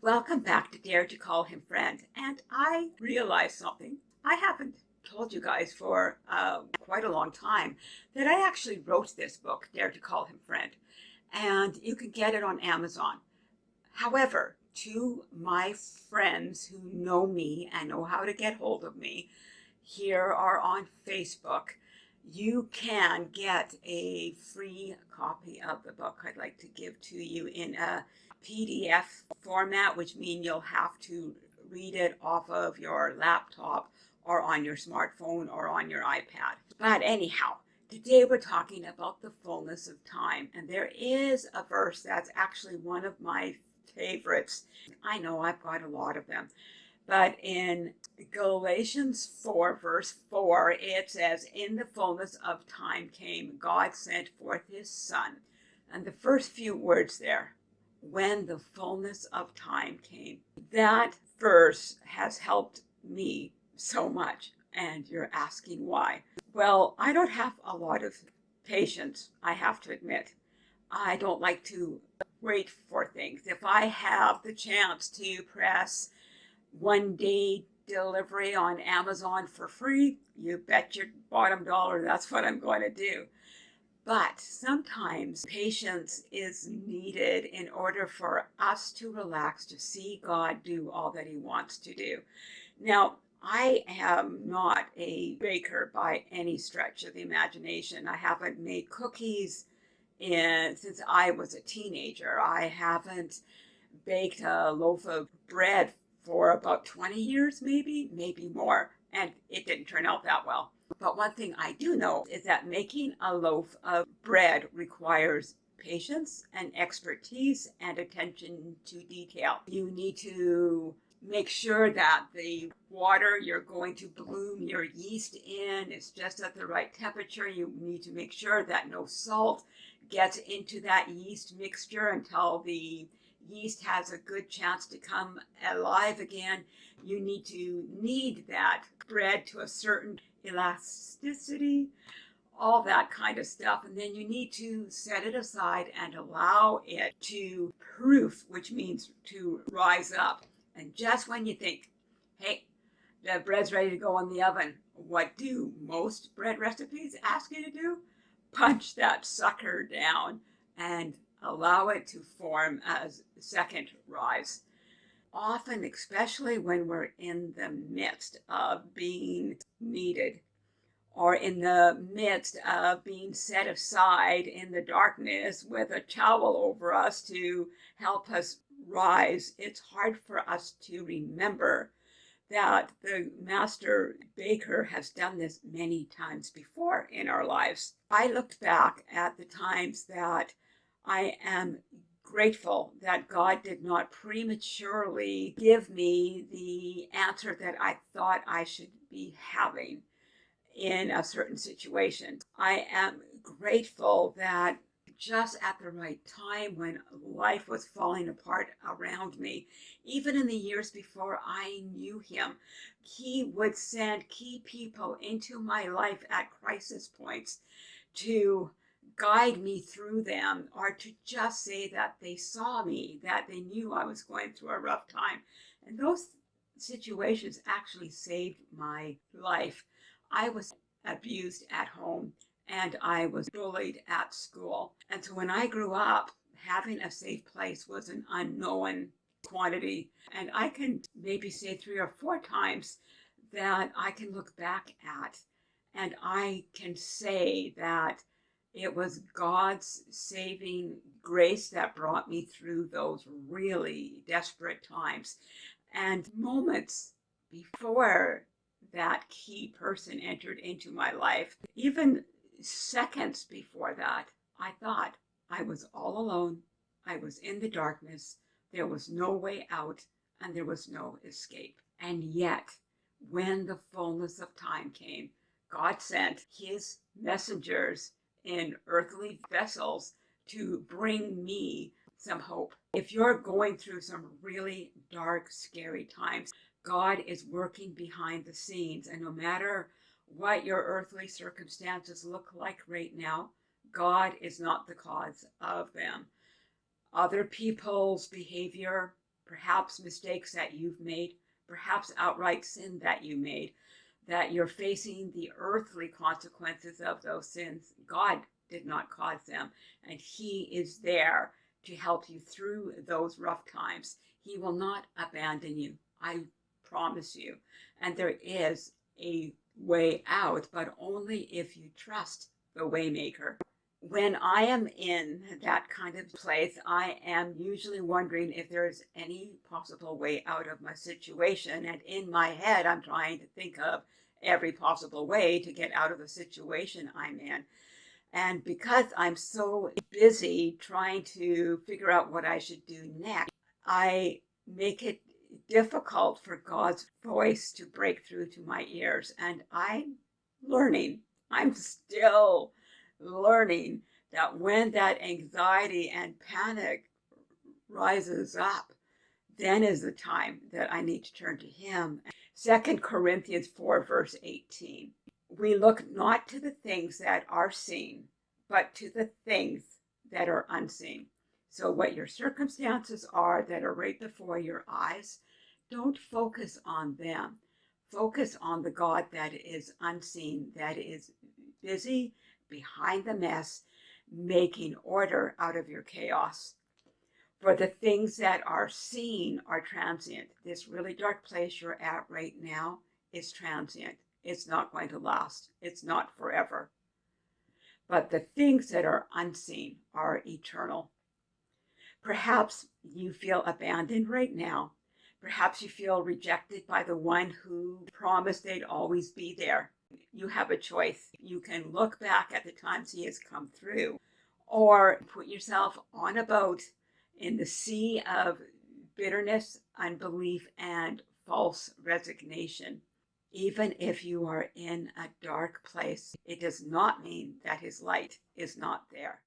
Welcome back to Dare to Call Him Friend. And I realized something I haven't told you guys for uh, quite a long time that I actually wrote this book, Dare to Call Him Friend. And you can get it on Amazon. However, to my friends who know me and know how to get hold of me here or on Facebook, you can get a free copy of the book I'd like to give to you in a PDF format, which means you'll have to read it off of your laptop or on your smartphone or on your iPad. But anyhow, today we're talking about the fullness of time. And there is a verse that's actually one of my favorites. I know I've got a lot of them. But in Galatians 4, verse 4, it says, In the fullness of time came, God sent forth his Son. And the first few words there, when the fullness of time came. That verse has helped me so much. And you're asking why. Well, I don't have a lot of patience, I have to admit. I don't like to wait for things. If I have the chance to press one day delivery on Amazon for free, you bet your bottom dollar that's what I'm going to do. But sometimes patience is needed in order for us to relax, to see God do all that he wants to do. Now, I am not a baker by any stretch of the imagination. I haven't made cookies in, since I was a teenager. I haven't baked a loaf of bread for about 20 years, maybe, maybe more, and it didn't turn out that well. But one thing I do know is that making a loaf of bread requires patience and expertise and attention to detail. You need to make sure that the water you're going to bloom your yeast in is just at the right temperature. You need to make sure that no salt gets into that yeast mixture until the yeast has a good chance to come alive again. You need to knead that bread to a certain elasticity, all that kind of stuff. And then you need to set it aside and allow it to proof, which means to rise up. And just when you think, hey, the bread's ready to go in the oven, what do most bread recipes ask you to do? Punch that sucker down and allow it to form as second rise. Often, especially when we're in the midst of being kneaded or in the midst of being set aside in the darkness with a towel over us to help us rise, it's hard for us to remember that the master baker has done this many times before in our lives. I looked back at the times that I am grateful that God did not prematurely give me the answer that I thought I should be having in a certain situation. I am grateful that just at the right time when life was falling apart around me, even in the years before I knew him, he would send key people into my life at crisis points to guide me through them or to just say that they saw me, that they knew I was going through a rough time. And those situations actually saved my life. I was abused at home and I was bullied at school. And so when I grew up, having a safe place was an unknown quantity. And I can maybe say three or four times that I can look back at and I can say that it was God's saving grace that brought me through those really desperate times. And moments before that key person entered into my life, even seconds before that, I thought I was all alone. I was in the darkness. There was no way out and there was no escape. And yet, when the fullness of time came, God sent his messengers in earthly vessels to bring me some hope. If you're going through some really dark, scary times, God is working behind the scenes. And no matter what your earthly circumstances look like right now, God is not the cause of them. Other people's behavior, perhaps mistakes that you've made, perhaps outright sin that you made, that you're facing the earthly consequences of those sins. God did not cause them, and He is there to help you through those rough times. He will not abandon you. I promise you. And there is a way out, but only if you trust the waymaker. When I am in that kind of place, I am usually wondering if there's any possible way out of my situation. And in my head, I'm trying to think of every possible way to get out of the situation I'm in. And because I'm so busy trying to figure out what I should do next, I make it difficult for God's voice to break through to my ears. And I'm learning, I'm still learning that when that anxiety and panic rises up, then is the time that I need to turn to Him. Second Corinthians 4, verse 18. We look not to the things that are seen, but to the things that are unseen. So, what your circumstances are that are right before your eyes, don't focus on them. Focus on the God that is unseen, that is busy behind the mess, making order out of your chaos. For the things that are seen are transient. This really dark place you're at right now is transient. It's not going to last. It's not forever. But the things that are unseen are eternal. Perhaps you feel abandoned right now. Perhaps you feel rejected by the one who promised they'd always be there. You have a choice. You can look back at the times he has come through or put yourself on a boat in the sea of bitterness, unbelief, and false resignation. Even if you are in a dark place, it does not mean that his light is not there.